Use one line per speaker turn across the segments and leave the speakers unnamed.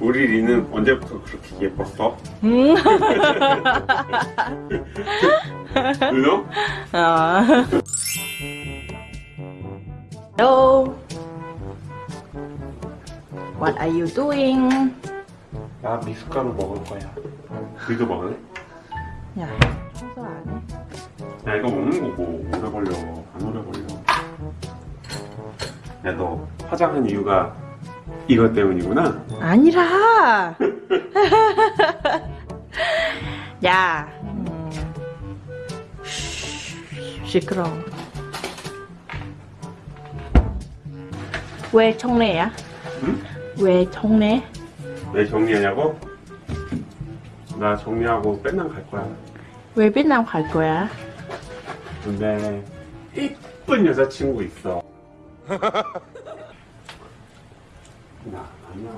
우리 리는 언제부터 그렇게 예뻤어?
음.
그죠?
아. Hello. What are you doing?
나 미숫가루 먹을 거야. 우리도 먹을래?
야, 청소 안 해?
야 이거 먹는 거고 오래 걸려 안 오래 걸려. 야 너 화장한 이유가 이것 때문이구나.
아니라. 야. 음. 시끄러. 왜 청래야?
응?
왜 청래?
왜 정리하냐고? 나 정리하고 맨날 갈 거야.
왜 베트남 갈 거야?
근데 이쁜 여자친구 있어. 나 아니야.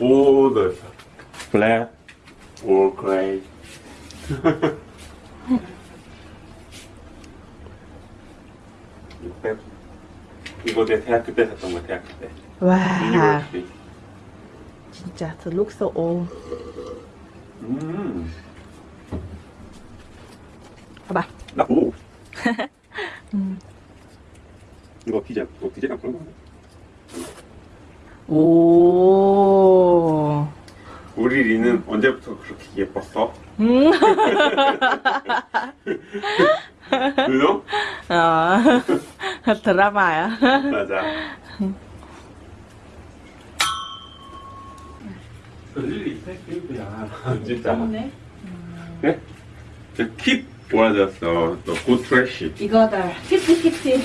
all the black or gray. 이거 내 대학교 때 샀던 거 대학교 때.
와,
유니버시티.
진짜 the look so old.
음.
봐봐.
나 오. 이거 디젤, 이거 디젤이랑 그런 거.
오.
우리 리는 언제부터 그렇게 예뻤어?
음.
그죠?
어. 드라마야.
맞아. 릴리 패키드야 진짜. 네? 저 keep 뭐라졌어? 너 good trash.
이거다 50-50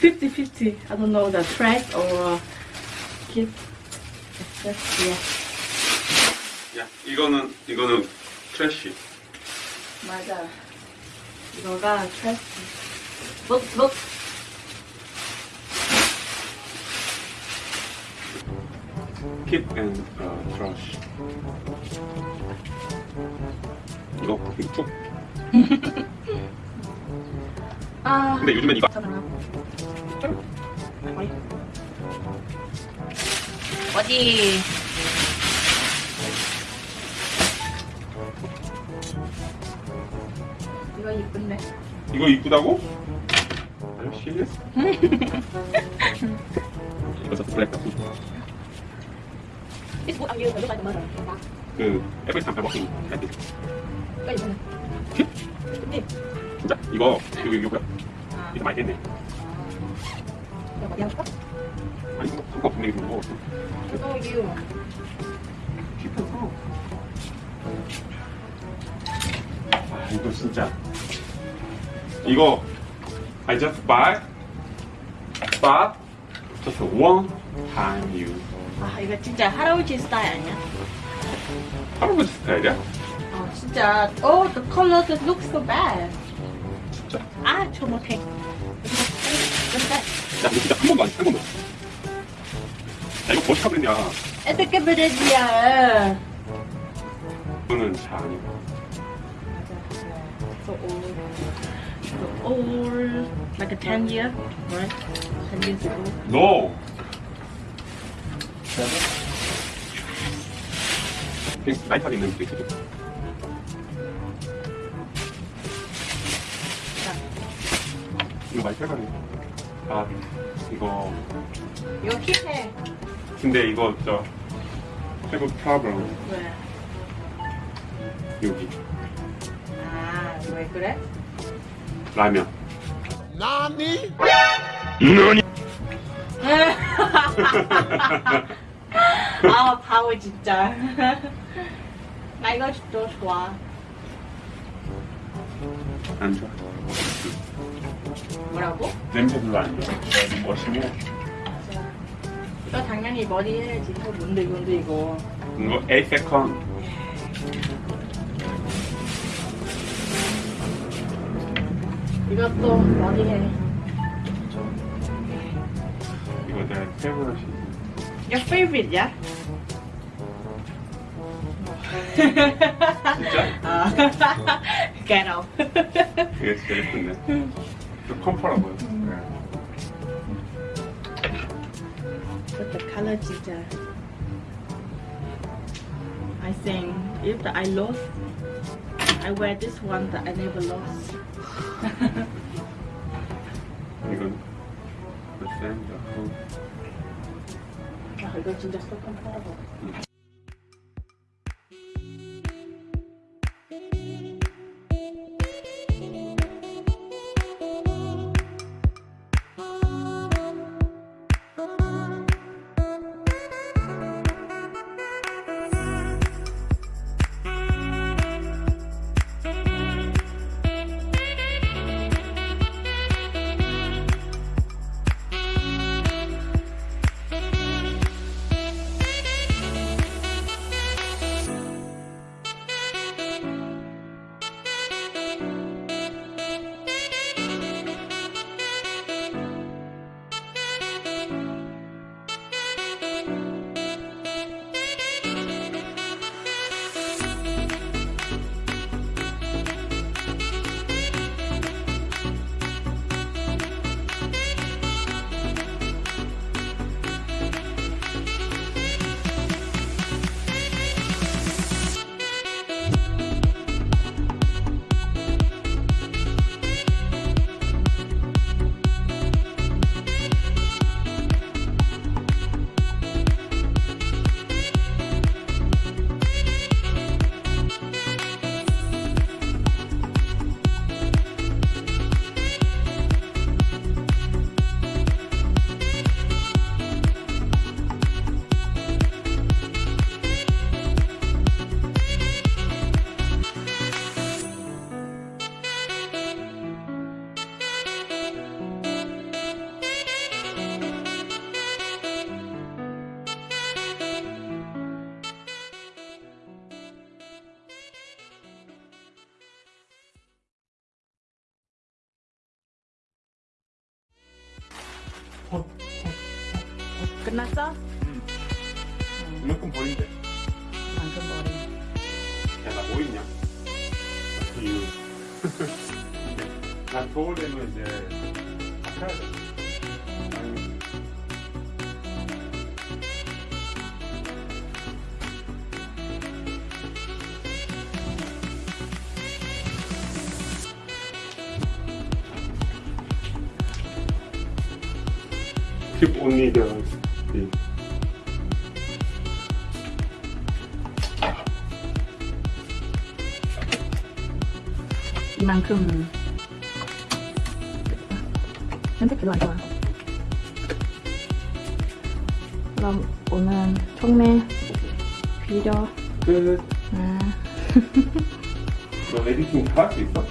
50-50 I don't know the trash or Just, yeah.
야 이거는 이거는 trash.
맞아 이거가 trash look look
keep and uh, trash. 이거 이거.
아
근데 요즘엔 이거
괜찮아 어디 이거 이쁜데
이거 이쁘다고? 씨. 이거 저 블랙. 그.
이거 이쁘네. 네.
진짜 이거 이거 이거 뭐야?
아,
이거 많이 했네.
이거 뭐 양파?
아니 이거 그거 분명히 그거
이거 you.
힙해서. 아 이거 진짜. 이거 I just buy, but just one time use.
아 이거 진짜 할아버지 스타일 아니야?
할아버지 스타일이야?
아 진짜 Oh the color looks so bad
진짜.
아저 못해
야 이거 진짜 한 번도 안한 번도. 그랬냐?
어떻게 그러지야
이거는 잘 아니고.
So old So old Like a 10 year Right? 10 years ago
No. 그냥 라이트하게 있는 게 있어. 이거 많이 빼가네. 아, 이거.
이거 힙해
근데 이거 저 태국 프로블럼
왜?
여기
아왜 그래?
라면.
아 바보 진짜 나 이거 또 좋아
안 좋아.
뭐라고?
냄새 별로 안 좋아. 멋있고
이거 당연히 머리 해야지 뭔데 뭔데 이거
이거 8 세컨.
이것도 머리 해
이거 내 페이버릿이.
Your favorite야?
진짜?
아, get out.
이게 진짜 예쁜데. 좀 컴퍼라고요.
But the color color 진짜. I think if the I lost, I wear this one that I never lost.
이건 몇 살인가? 어.
아, 이거 진짜 끝났어?
이만큼 버린대.
만큼 버린.
야, 나 뭐 있냐? 이유. 나 겨울 되면 이제 다 사야 돼. Keep the the
이만큼. 근데 별로 안 좋아. 그럼 오늘 총매 비료.
끝.
아.
너 에디팅 다 할 수 있어?